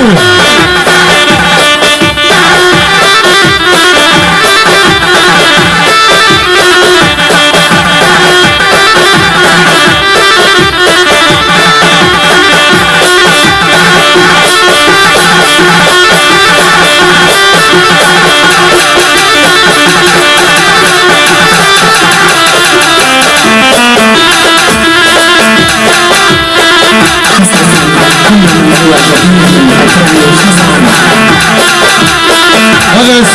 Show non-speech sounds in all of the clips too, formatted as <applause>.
Ooh. <laughs> بس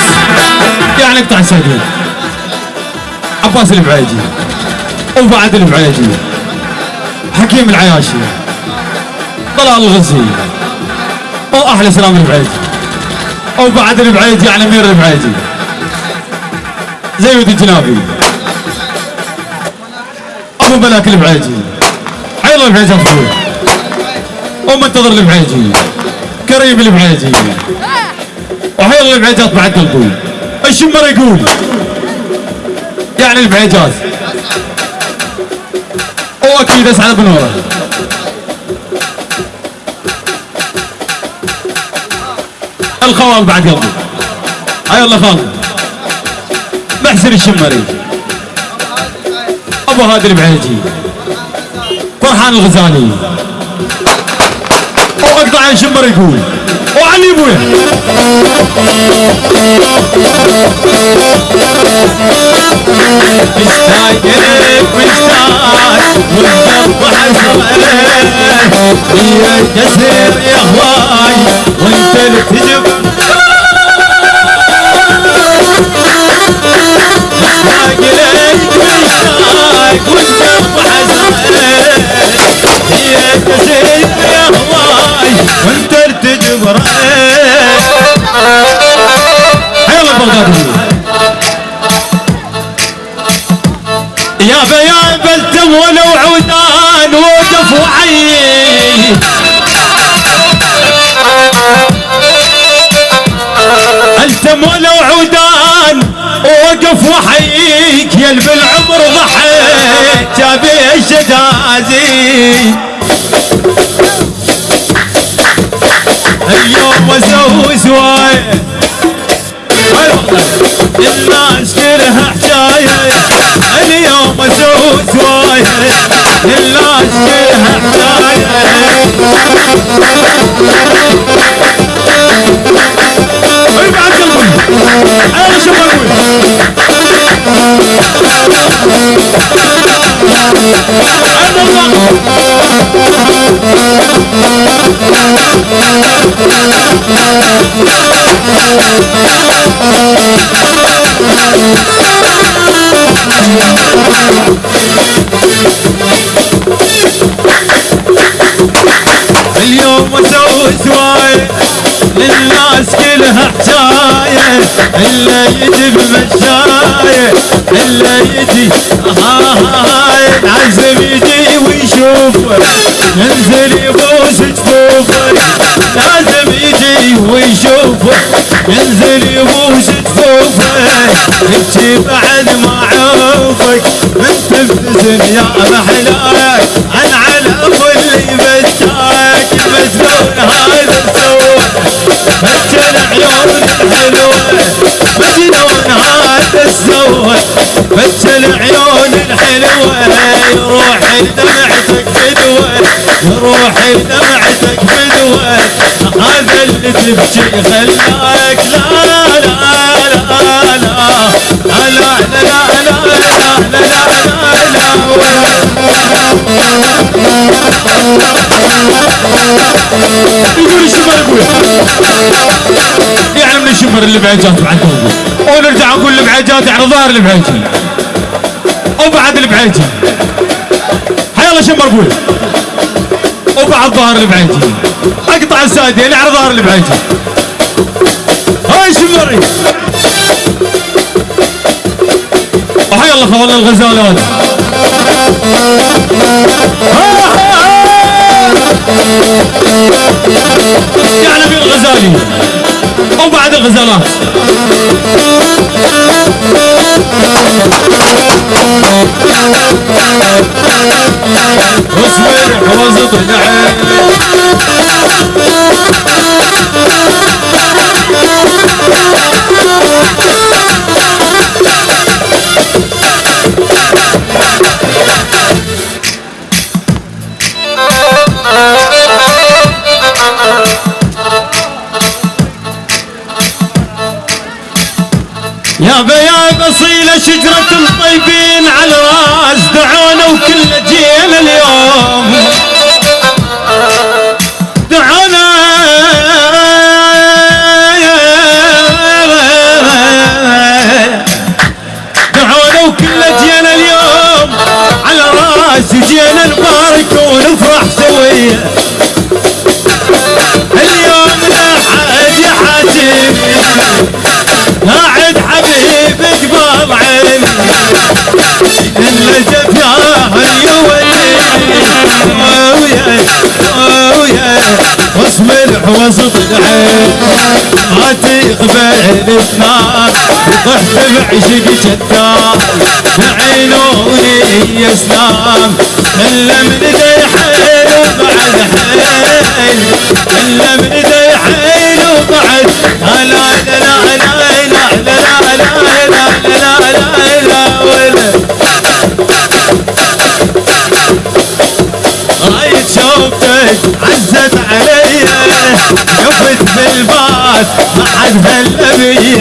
يعني اقطع سدود عباس البعيجي وبعد البعيجي حكيم العياشي. طلال الغزي. واحلى سلام البعيجي وبعد البعيجي يعني أمير البعيجي زيد الجنابي. أبو ملاك البعيجي حيض البعيجي ومنتظر البعيجي كريم البعيجي وحيض البعيجات بعد قلبي الشمر يقول؟ يعني البعيجات واكيد أسعد بنوره الخوال بعد قلبي هاي الله خالد. محسن الشمري. أبو هادي البعيجي فرحان الغزالي. واقطع الشمر يقول. وعلي ابويا مشتاق لك مشتاق والقلب حسرة يا كسر يا هواي وانت اللي تجب مشتاق لك مشتاق والقلب يا بيان بلتم ولو عودان وقف وعي التم ولو عودان وقف وحيك يا بالعمر ضحيت جابي الشجازي اليوم أسوي والله الناس كلها حجاية اليوم ازوج وايه الناس كلها حجاية بعد اليوم أسوي سواية للناس كلها حكاية إلا يجي بمشاية إلا يجي هاي العزم يجي ويشوفه ينزل يبوس جفوفه لازم يجي ويشوفه. ينزل يبوس جفوفه يبكي بعد ما عوفك. من تبتسم يا محلاك عن على اللي بشاك المسنون هذا سوى فجر عيون الحلوة. مجنون هذا سوى فجر عيون الحلوة. يروح دمعتك يروح دمعتك بدوة هذا اللي تبكي خلاك. لا لا لا لا لا. لا لا لا لا لا لا لا. يقول الشمر ابويا يعني من الشمر اللي بعجات بعد قلبي ونرجع نقول البعجات يعني ظاهر البعيجي وبعد البعيجي حيلا شمر ابويا وبعد ظهر البعيدي أقطع الساديه اللي يعني على ظهر البعيدي هاي شمري. وحي الله خبر الغزالات يا نبي الغزالي. وبعد الغزالات. الحوز طلعت يا بيا اصيله شجرة الطيبين على راس دعونا وكل جينا اليوم. دعونا. دعونا وكل جينا اليوم على راس جينا نبارك ونفرح سوية. اللي جبناها اليوم ويا خصم الحوسط العين عتيق بين الثار وطحت بعشق جدار. بعينوني يا إلا من ذا حيل وبعد حيل. إلا من دي شوفتك عزت عليا قفت بالباص ما حد هلا بيا.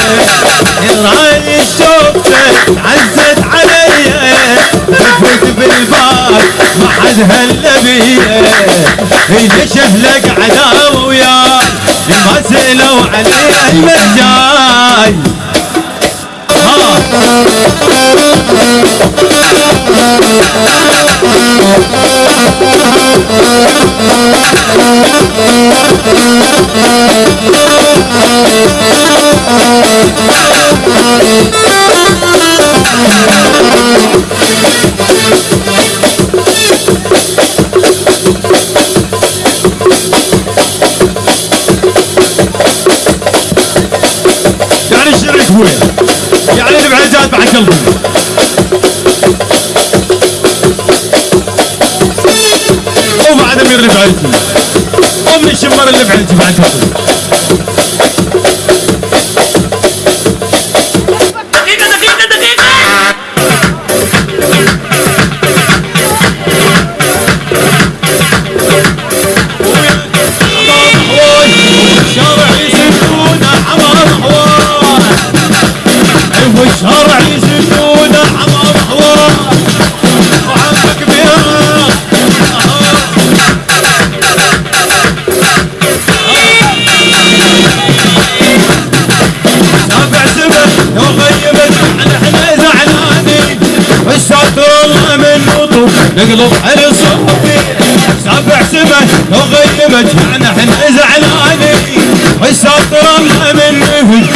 الراي شوفتك عزت عليا قفت بالباص ما حد هلا بيا. اللي شفلك عداوة وياك ما سألوا علي المجال. Win. قلبي ومع دمير اللي بعيدي ومن الشمر اللي بعيدي بعد نقلب على صوبي سافع لو وغيمك يعني حنا زعلانين والساطرة مني